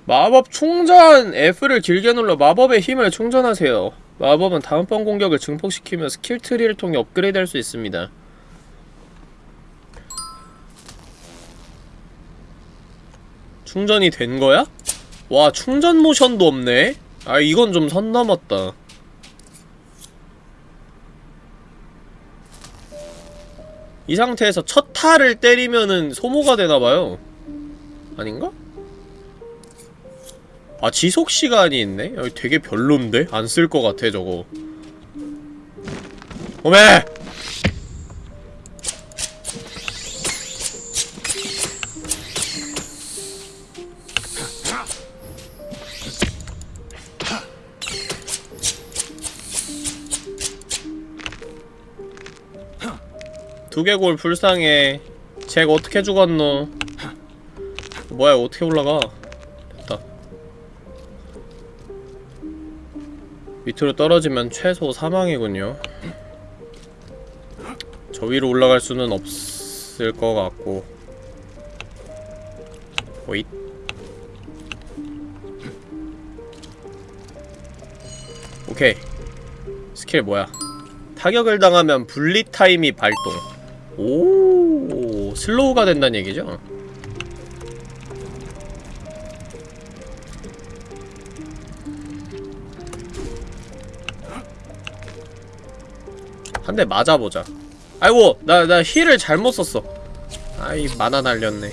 마법 충전! F를 길게 눌러 마법의 힘을 충전하세요. 마법은 다음번 공격을 증폭시키며 스킬 트리를 통해 업그레이드 할 수 있습니다. 충전이 된 거야? 와, 충전 모션도 없네? 아, 이건 좀 선 넘었다. 이 상태에서 첫 타를 때리면은 소모가 되나봐요 아닌가? 아 지속시간이 있네? 여기 되게 별론데? 안 쓸 것 같아 저거 오메! 두개골 불쌍해 잭 어떻게 죽었노? 뭐야 어떻게 올라가? 됐다. 밑으로 떨어지면 최소 사망이군요. 저 위로 올라갈 수는 없을 것 같고. 오잇. 오케이. 스킬 뭐야? 타격을 당하면 분리 타임이 발동 오 슬로우가 된다는 얘기죠? 한 대 맞아보자. 아이고 나 나 힐을 잘못 썼어. 아이 만화 날렸네.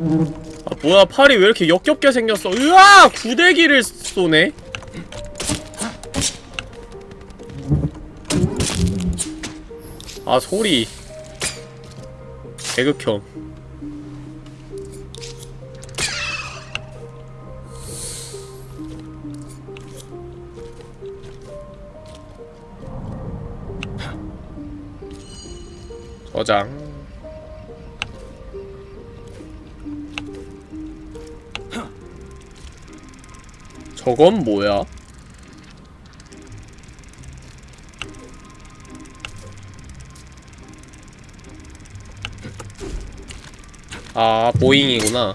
아 뭐야 팔이 왜 이렇게 역겹게 생겼어? 으아! 구데기를 쏘네? 아 소리. 개극혐. 저장 저건 뭐야? 아, 보잉이구나.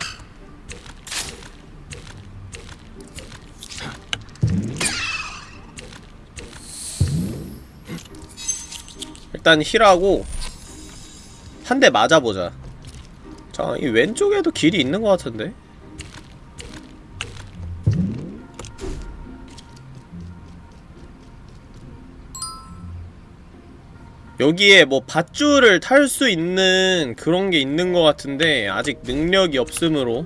일단 힐하고 한 대 맞아보자. 자, 이 왼쪽에도 길이 있는 것 같은데? 여기에 뭐 밧줄을 탈 수 있는 그런 게 있는 것 같은데 아직 능력이 없으므로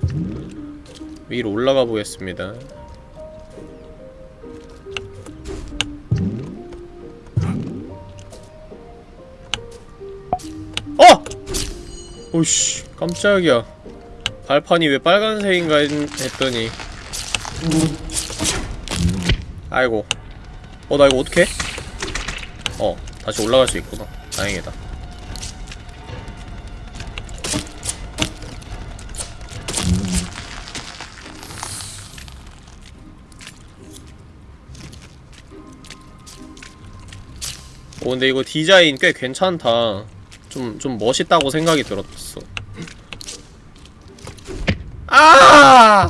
위로 올라가 보겠습니다. 어! 오씨 깜짝이야 발판이 왜 빨간색인가 했, 했더니 아이고 어 나 이거 어떡해? 어 다시 올라갈 수 있구나. 다행이다. 오 근데 이거 디자인 꽤 괜찮다. 좀, 좀 멋있다고 생각이 들었어. 아!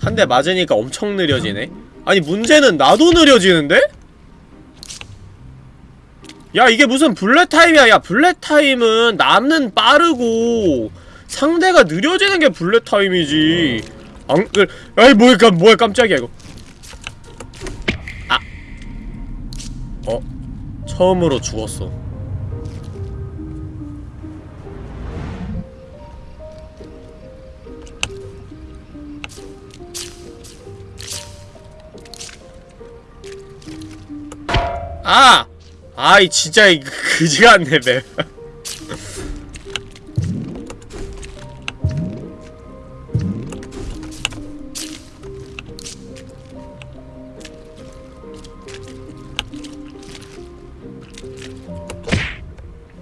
한 대 맞으니까 엄청 느려지네? 아니 문제는 나도 느려지는데? 야 이게 무슨 블랙타임이야 야 블랙타임은 남는 빠르고 상대가 느려지는 게 블랙타임이지 안.. 그, 아이 뭐야 깜, 뭐야 깜짝이야 이거 아 어? 처음으로 죽었어 아! 아이 진짜 이 그지 같네 맵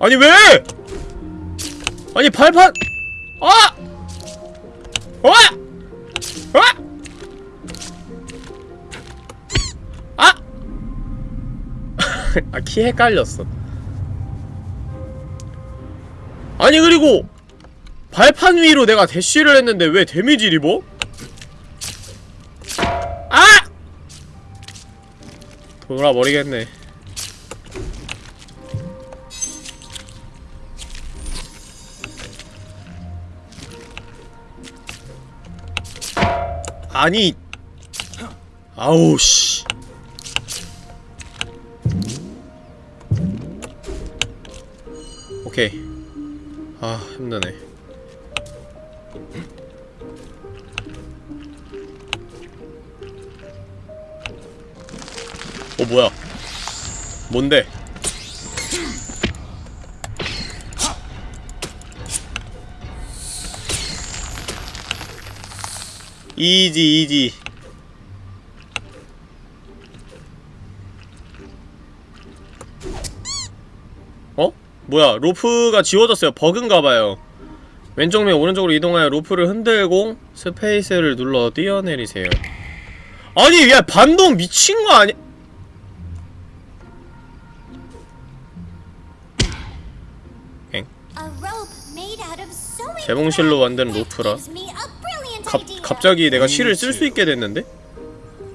아니 왜! 아니 발판 아! 어! 어! 아 키 헷갈렸어 아니 그리고 발판 위로 내가 대쉬를 했는데 왜 데미지를 입어? 아! 돌아버리겠네 아니 아우 씨 오케이. 아 힘드네. 어 뭐야? 뭔데? easy easy 어? 뭐야 로프가 지워졌어요 버그인가봐요 왼쪽 면 오른쪽으로 이동하여 로프를 흔들고 스페이스를 눌러 뛰어내리세요 아니 야 반동 미친거 아니
A rope made out of sewing
재봉실로. 만든 로프라 갑. 갑자기 내가 실을 쓸 수 있게 됐는데?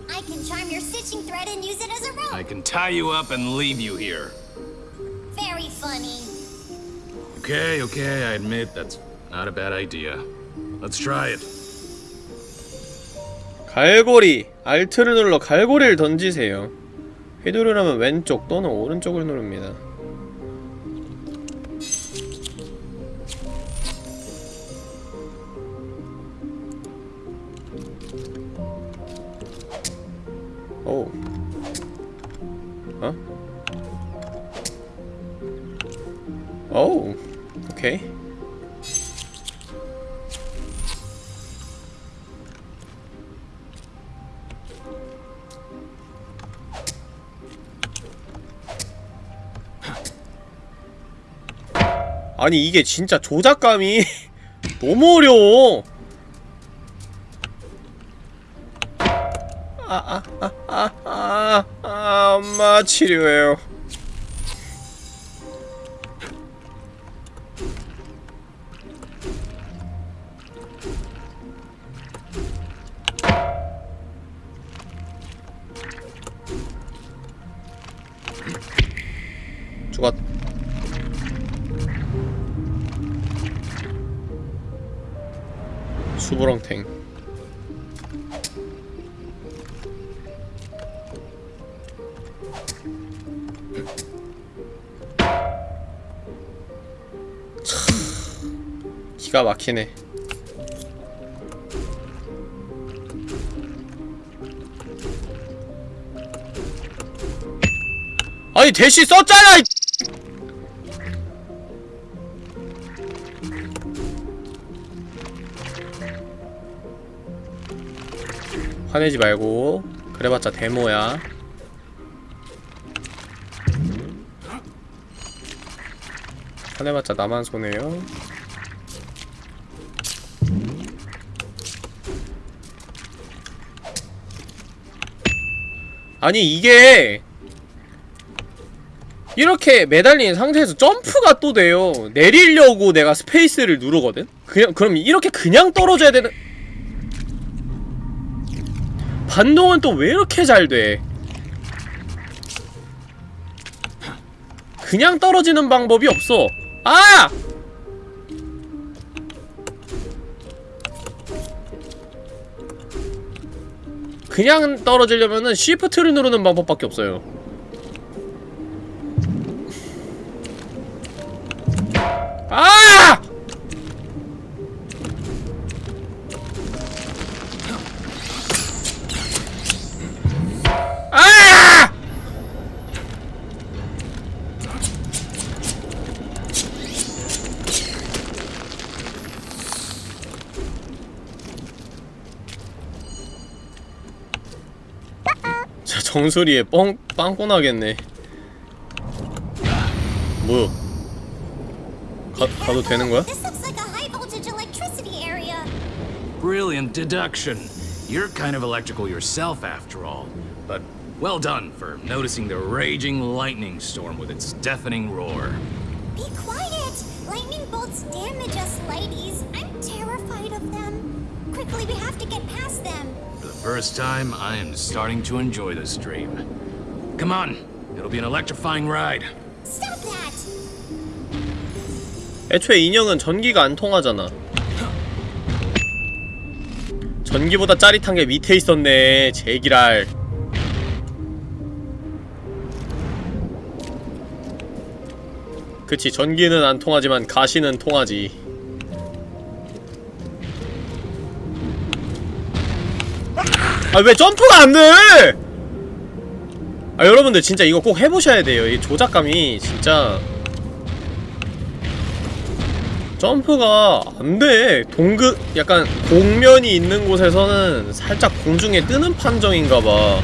I can charm your stitching thread and use it as a rope.
I can tie you up and leave you here. Okay, okay, I admit that's not a bad idea. Let's try it.
갈고리 알트를 눌러 갈고리를 던지세요 휘두르려면 왼쪽 또는 오른쪽을 누릅니다 오케이. 아니 이게 진짜 조작감이 [laughs] 너무 어려워. 아, 아아아아 아 아, 엄마 치료해요 죽었 수부렁탱. 참, 기가 막히네. 아니 대시 썼잖아 화내지 말고 그래봤자 데모야. 화내봤자 나만 손해요. 아니 이게 이렇게 매달린 상태에서 점프가 또 돼요. 내리려고 내가 스페이스를 누르거든? 그냥 그럼 이렇게 그냥 떨어져야 되는 반동은 또 왜 이렇게 잘 돼? 그냥 떨어지는 방법이 없어. 아! 그냥 떨어지려면은 쉬프트를 누르는 방법밖에 없어요. 정수리에 뻥 빵꾸 나겠네. 뭐? 가 가도 되는 거야?
This looks like a high voltage electricity area.
Brilliant deduction. You're kind of electrical yourself, after all. But well done for noticing the raging lightning storm with its deafening roar.
Be quiet! Lightning bolts damage us, ladies. I'm terrified of them. Quickly, we have to get past them.
First time, I am starting to enjoy this dream. Come on, it'll be an electrifying ride.
Stop that!
애초에 인형은 전기가 안 통하잖아. 전기보다 짜릿한 게 밑에 있었네 제기랄 그치 전기는 안 통하지만 가시는 통하지 아 왜 점프가 안 돼! 아 여러분들 진짜 이거 꼭 해보셔야 돼요. 이 조작감이 진짜. 점프가 안돼. 동급 약간 공면이 있는 곳에서는 살짝 공중에 뜨는 판정인가봐.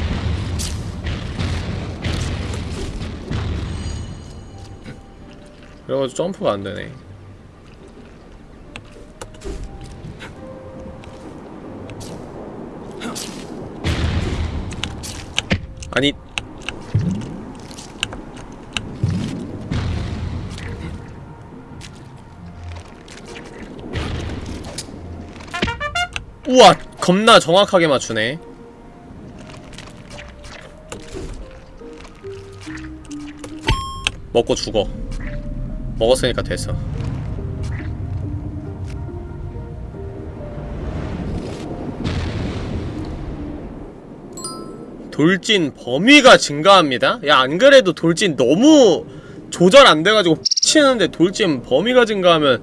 그래가지고 점프가 안되네 아니. 우와 겁나 정확하게 맞추네. 먹고 죽어. 먹었으니까 됐어 돌진 범위가 증가합니다? 야 안그래도 돌진 너무 조절 안돼가지고 치는데 돌진 범위가 증가하면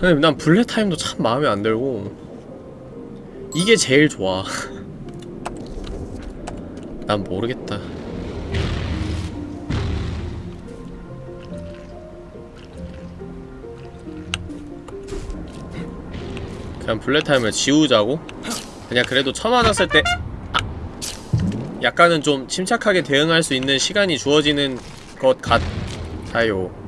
하... 난 블랙 타임도 참 마음에 안 들고 이게 제일 좋아 [laughs] 난 모르겠다 그냥 블랙 타임을 지우자고? 그냥 그래도 처음 맞았을 때 아! 약간은 좀 침착하게 대응할 수 있는 시간이 주어지는 것 같아요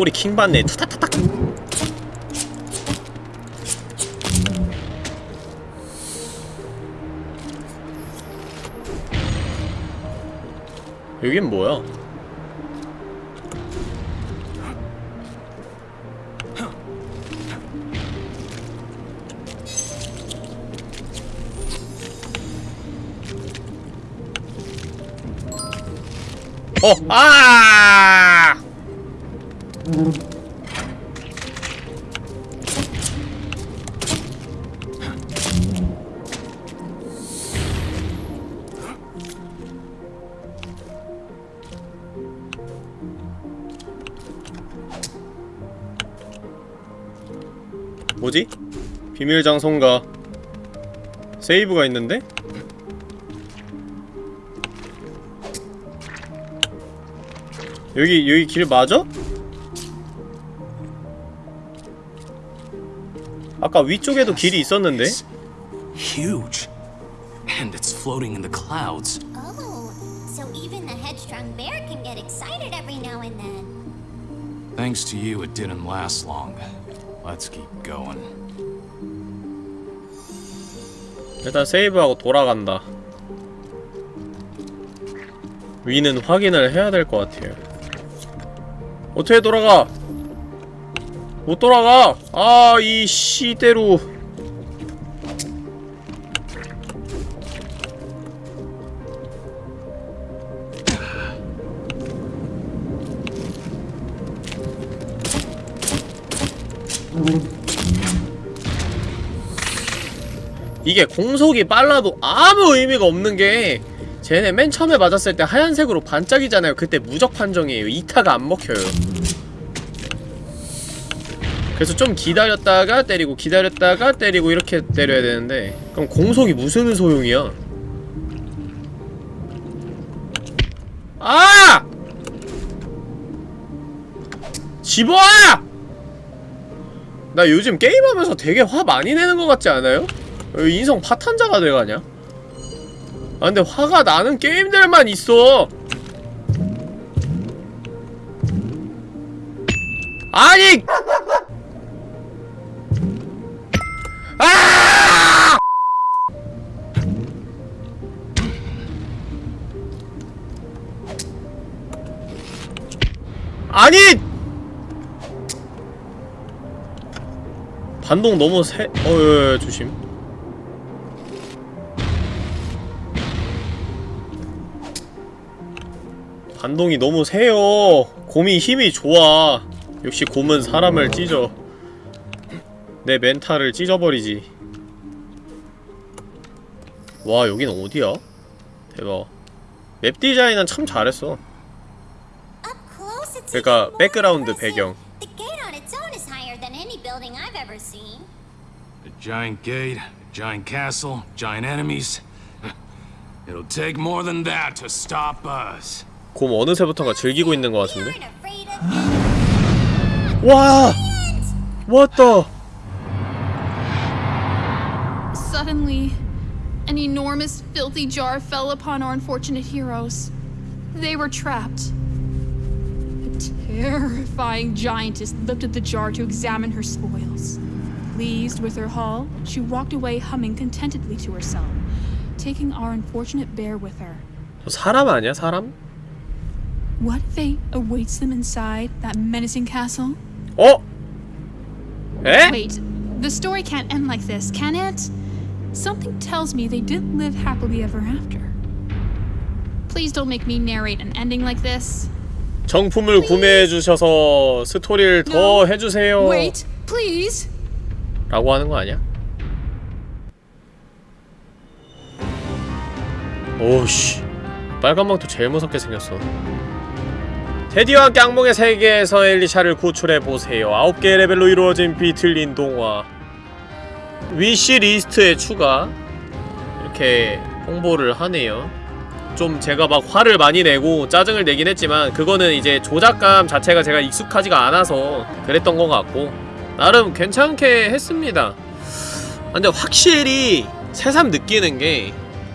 소리 킹받네 투타타닥 여긴 뭐야? 어! 아! 비밀 장소인가? 세이브가 있는데? 여기 여기 길 맞아? 아까 위쪽에도 길이 있었는데?
Huge. And it's floating in the clouds.
Oh, so even the headstrong bear can get excited every now and then.
Thanks to you, it didn't last long. Let's keep going.
일단 세이브하고 돌아간다 위는 확인을 해야 될 것 같아요 어떻게 돌아가? 못 돌아가! 아, 이 시대로 이게 공속이 빨라도 아무 의미가 없는 게 쟤네 맨 처음에 맞았을 때 하얀색으로 반짝이잖아요 그때 무적 판정이에요 2타가 안 먹혀요 그래서 좀 기다렸다가 때리고 기다렸다가 때리고 이렇게 때려야 되는데 그럼 공속이 무슨 소용이야 아! 집어와! 나 요즘 게임하면서 되게 화 많이 내는 것 같지 않아요? 왜 인성 파탄자가 돼가냐? 아 근데 화가 나는 게임들만 있어 아니! 아! 아니! 반동 너무 세.. 어, 예, 예, 조심 반동이 너무 세요 곰이 힘이 좋아 역시 곰은 사람을 찢어 내 멘탈을 찢어버리지 와 여긴 어디야? 대박 맵 디자인은 참 잘했어 그러니까
more
백그라운드. 배경
giant gate, giant castle, giant enemies. It'll take more than that to stop us.
곰 어느새부턴가 즐기고 있는 것 같은데? 와! 왔다!
Suddenly, an enormous, filthy jar fell upon our unfortunate heroes. They were trapped. A terrifying giantess lifted the jar to examine her spoils. Pleased with her haul, she walked away humming contentedly to herself, taking our unfortunate bear with her.
저 사람 아니야, 사람?
What fate awaits them inside that menacing castle?
어? 에?
Wait, the story can't end like this, can it? Something tells me they didn't live happily ever after. Please don't make me narrate an ending like this.
정품을 구매해주셔서 스토리를 더
No.
해주세요
Wait, please!
라고 하는 거 아니야? 오우씨 빨간 망토 제일 무섭게 생겼어 테디와 깡몽의 세계에서 엘리샤를 구출해보세요. 9개 레벨로 이루어진 비틀린 동화. wish list에 추가. 이렇게 홍보를 하네요. 좀 제가 막 화를 많이 내고 짜증을 내긴 했지만 그거는 이제 조작감 자체가 제가 익숙하지가 않아서 그랬던 것 같고 나름 괜찮게 했습니다. 아, 근데 확실히 새삼 느끼는 게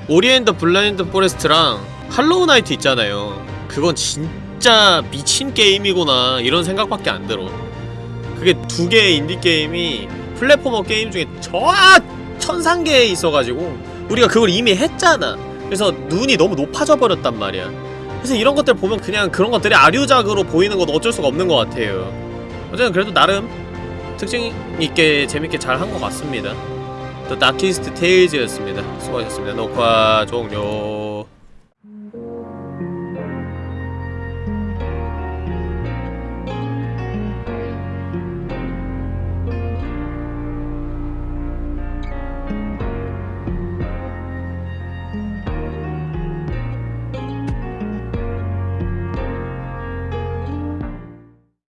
Ori and the Blind Forest랑 할로우 나이트 있잖아요. 그건 진짜 미친 게임이구나 이런 생각밖에 안 들어 그게 두 개의 인디게임이 플랫포머 게임 중에 저 천상계에 있어가지고 우리가 그걸 이미 했잖아 그래서 눈이 너무 높아져 버렸단 말이야 그래서 이런 것들 보면 그냥 그런 것들이 아류작으로 보이는 건 어쩔 수가 없는 것 같아요 어쨌든 그래도 나름 특징 있게 재밌게 잘 한 것 같습니다. 또 다키스트 테일즈였습니다. 수고하셨습니다. 녹화 종료.